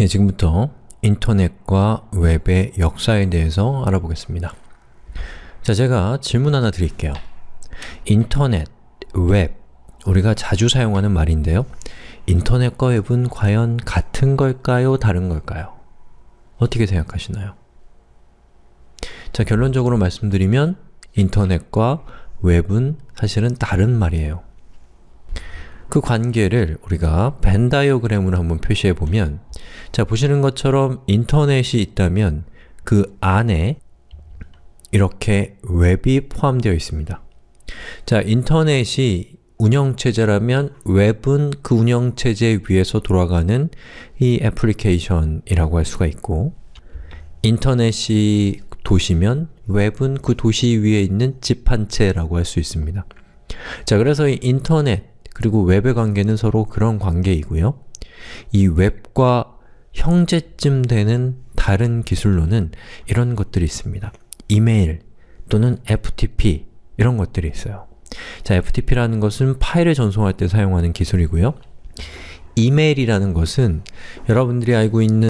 예, 지금부터 인터넷과 웹의 역사에 대해서 알아보겠습니다. 자, 제가 질문 하나 드릴게요. 인터넷, 웹, 우리가 자주 사용하는 말인데요. 인터넷과 웹은 과연 같은 걸까요? 다른 걸까요? 어떻게 생각하시나요? 자, 결론적으로 말씀드리면 인터넷과 웹은 사실은 다른 말이에요. 그 관계를 우리가 벤 다이어그램으로 한번 표시해 보면 자, 보시는 것처럼 인터넷이 있다면 그 안에 이렇게 웹이 포함되어 있습니다. 자, 인터넷이 운영체제라면 웹은 그 운영체제 위에서 돌아가는 이 애플리케이션이라고 할 수가 있고 인터넷이 도시면 웹은 그 도시 위에 있는 집 한 채라고 할 수 있습니다. 자, 그래서 이 인터넷 그리고 웹의 관계는 서로 그런 관계이고요. 이 웹과 형제쯤 되는 다른 기술로는 이런 것들이 있습니다. 이메일 또는 FTP 이런 것들이 있어요. 자, FTP라는 것은 파일을 전송할 때 사용하는 기술이고요. 이메일이라는 것은 여러분들이 알고 있는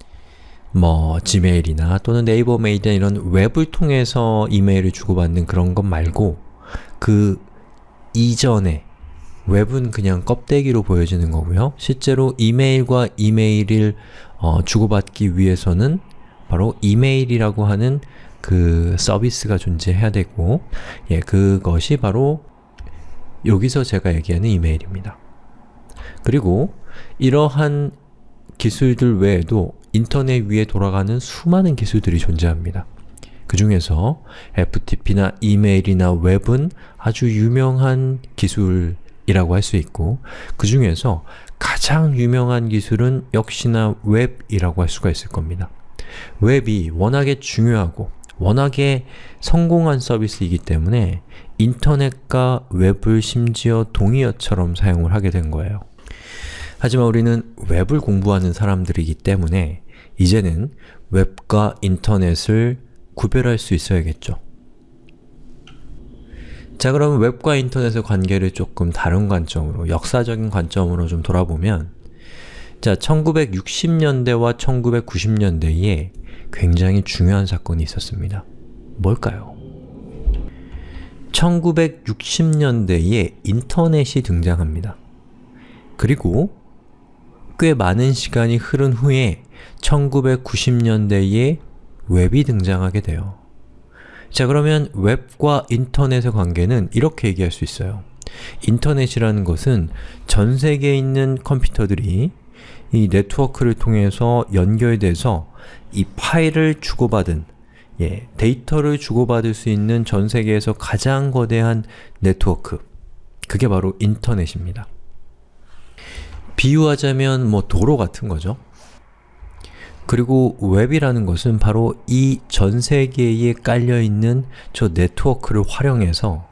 뭐 지메일이나 또는 네이버 메일이나 이런 웹을 통해서 이메일을 주고받는 그런 것 말고 그 이전에 웹은 그냥 껍데기로 보여지는 거고요. 실제로 이메일과 이메일을 어, 주고받기 위해서는 바로 이메일이라고 하는 그 서비스가 존재해야 되고 예, 그것이 바로 여기서 제가 얘기하는 이메일입니다. 그리고 이러한 기술들 외에도 인터넷 위에 돌아가는 수많은 기술들이 존재합니다. 그 중에서 FTP나 이메일이나 웹은 아주 유명한 기술 이라고 할 수 있고 그 중에서 가장 유명한 기술은 역시나 웹이라고 할 수가 있을 겁니다. 웹이 워낙에 중요하고 워낙에 성공한 서비스이기 때문에 인터넷과 웹을 심지어 동의어처럼 사용을 하게 된 거예요. 하지만 우리는 웹을 공부하는 사람들이기 때문에 이제는 웹과 인터넷을 구별할 수 있어야겠죠. 자 그럼 웹과 인터넷의 관계를 조금 다른 관점으로, 역사적인 관점으로 좀 돌아보면 자, 1960년대와 1990년대에 굉장히 중요한 사건이 있었습니다. 뭘까요? 1960년대에 인터넷이 등장합니다. 그리고 꽤 많은 시간이 흐른 후에 1990년대에 웹이 등장하게 돼요. 자 그러면 웹과 인터넷의 관계는 이렇게 얘기할 수 있어요. 인터넷이라는 것은 전 세계에 있는 컴퓨터들이 이 네트워크를 통해서 연결돼서 이 파일을 주고받은 예, 데이터를 주고받을 수 있는 전 세계에서 가장 거대한 네트워크 그게 바로 인터넷입니다. 비유하자면 뭐 도로 같은 거죠. 그리고 웹이라는 것은 바로 이 전 세계에 깔려있는 저 네트워크를 활용해서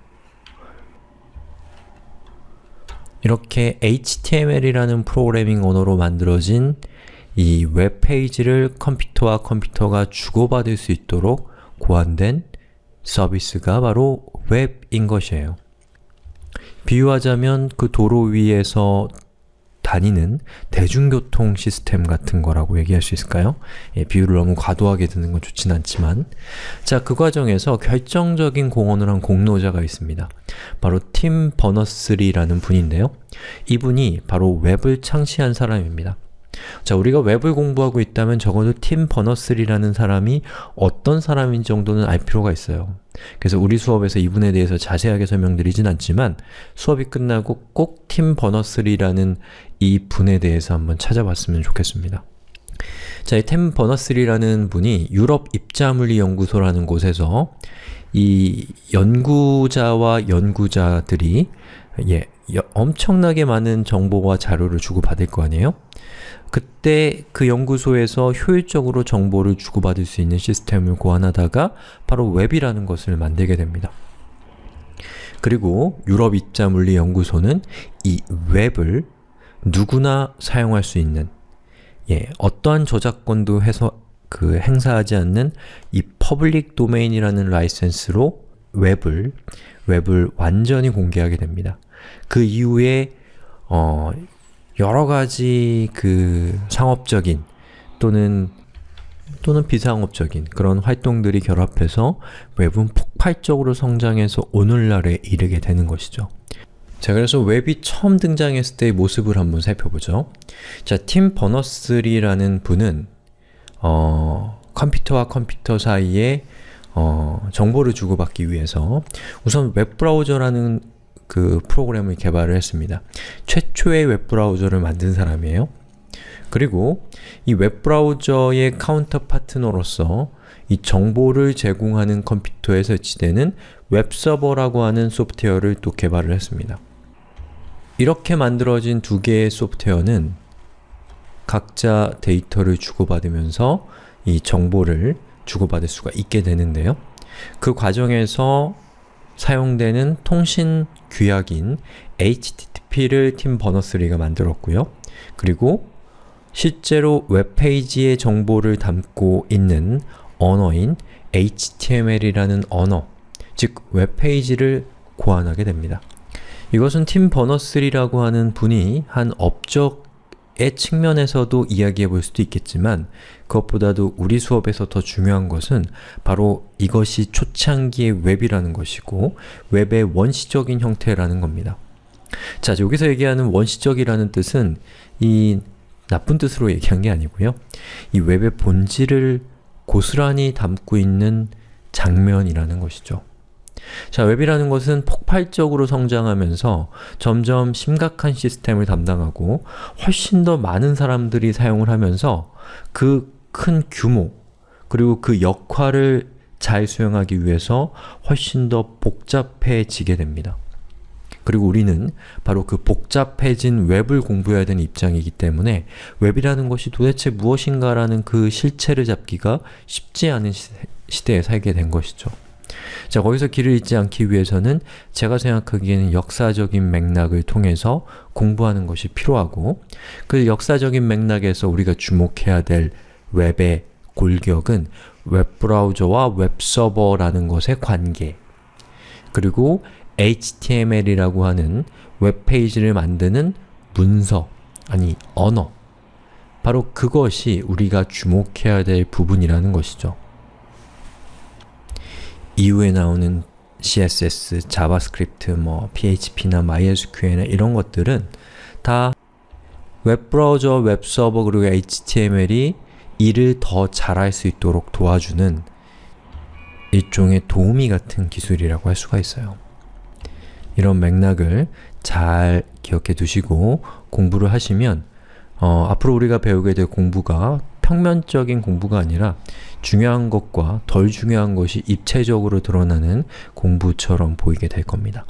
이렇게 HTML이라는 프로그래밍 언어로 만들어진 이 웹페이지를 컴퓨터와 컴퓨터가 주고받을 수 있도록 고안된 서비스가 바로 웹인 것이에요. 비유하자면 그 도로 위에서 다니는 대중교통 시스템 같은 거라고 얘기할 수 있을까요? 예, 비유를 너무 과도하게 드는 건 좋진 않지만 자, 그 과정에서 결정적인 공헌을 한 공로자가 있습니다. 바로 팀 버너스리라는 분인데요. 이분이 바로 웹을 창시한 사람입니다. 자, 우리가 웹을 공부하고 있다면 적어도 팀 버너스리라는 사람이 어떤 사람인 정도는 알 필요가 있어요. 그래서 우리 수업에서 이분에 대해서 자세하게 설명드리진 않지만 수업이 끝나고 꼭 팀 버너스리라는 이 분에 대해서 한번 찾아봤으면 좋겠습니다. 자, 이템 버너스리라는 분이 유럽 입자물리 연구소라는 곳에서 이 연구자와 연구자들이 예, 엄청나게 많은 정보와 자료를 주고받을 거 아니에요? 그때 그 연구소에서 효율적으로 정보를 주고받을 수 있는 시스템을 고안하다가 바로 웹이라는 것을 만들게 됩니다. 그리고 유럽 입자 물리 연구소는 이 웹을 누구나 사용할 수 있는 예, 어떠한 저작권도 해서 그 행사하지 않는 이 public domain이라는 라이센스로 웹을 웹을 완전히 공개하게 됩니다. 그 이후에 어, 여러 가지 그 상업적인 또는 또는 비상업적인 그런 활동들이 결합해서 웹은 폭발적으로 성장해서 오늘날에 이르게 되는 것이죠. 자, 그래서 웹이 처음 등장했을 때의 모습을 한번 살펴보죠. 자, 팀 버너스리라는 분은 어, 컴퓨터와 컴퓨터 사이에 어, 정보를 주고받기 위해서 우선 웹브라우저라는 그 프로그램을 개발을 했습니다. 최초의 웹브라우저를 만든 사람이에요. 그리고 이 웹브라우저의 counter partner로서 이 정보를 제공하는 컴퓨터에 설치되는 웹서버라고 하는 소프트웨어를 또 개발을 했습니다. 이렇게 만들어진 두 개의 소프트웨어는 각자 데이터를 주고받으면서 이 정보를 주고받을 수가 있게 되는데요. 그 과정에서 사용되는 통신 규약인 HTTP를 팀 버너스리가 만들었고요. 그리고 실제로 웹페이지의 정보를 담고 있는 언어인 HTML이라는 언어, 즉 웹페이지를 고안하게 됩니다. 이것은 팀 버너스리라고 하는 분이 한 업적 의 측면에서도 이야기해 볼 수도 있겠지만 그것보다도 우리 수업에서 더 중요한 것은 바로 이것이 초창기의 웹이라는 것이고 웹의 원시적인 형태라는 겁니다. 자, 여기서 얘기하는 원시적이라는 뜻은 이 나쁜 뜻으로 얘기한 게 아니고요. 이 웹의 본질을 고스란히 담고 있는 장면이라는 것이죠. 자, 웹이라는 것은 폭발적으로 성장하면서 점점 심각한 시스템을 담당하고 훨씬 더 많은 사람들이 사용을 하면서 그 큰 규모 그리고 그 역할을 잘 수행하기 위해서 훨씬 더 복잡해지게 됩니다. 그리고 우리는 바로 그 복잡해진 웹을 공부해야 되는 입장이기 때문에 웹이라는 것이 도대체 무엇인가라는 그 실체를 잡기가 쉽지 않은 시대에 살게 된 것이죠. 자, 거기서 길을 잃지 않기 위해서는 제가 생각하기에는 역사적인 맥락을 통해서 공부하는 것이 필요하고 그 역사적인 맥락에서 우리가 주목해야 될 웹의 골격은 웹브라우저와 웹서버라는 것의 관계 그리고 HTML이라고 하는 웹페이지를 만드는 문서, 아니 언어 바로 그것이 우리가 주목해야 될 부분이라는 것이죠. 이후에 나오는 CSS, JavaScript, 뭐 PHP나 MySQL이나 이런 것들은 다 웹브라우저, 웹서버, 그리고 HTML이 일을 더 잘할 수 있도록 도와주는 일종의 도우미 같은 기술이라고 할 수가 있어요. 이런 맥락을 잘 기억해 두시고 공부를 하시면 어, 앞으로 우리가 배우게 될 공부가 평면적인 공부가 아니라 중요한 것과 덜 중요한 것이 입체적으로 드러나는 공부처럼 보이게 될 겁니다.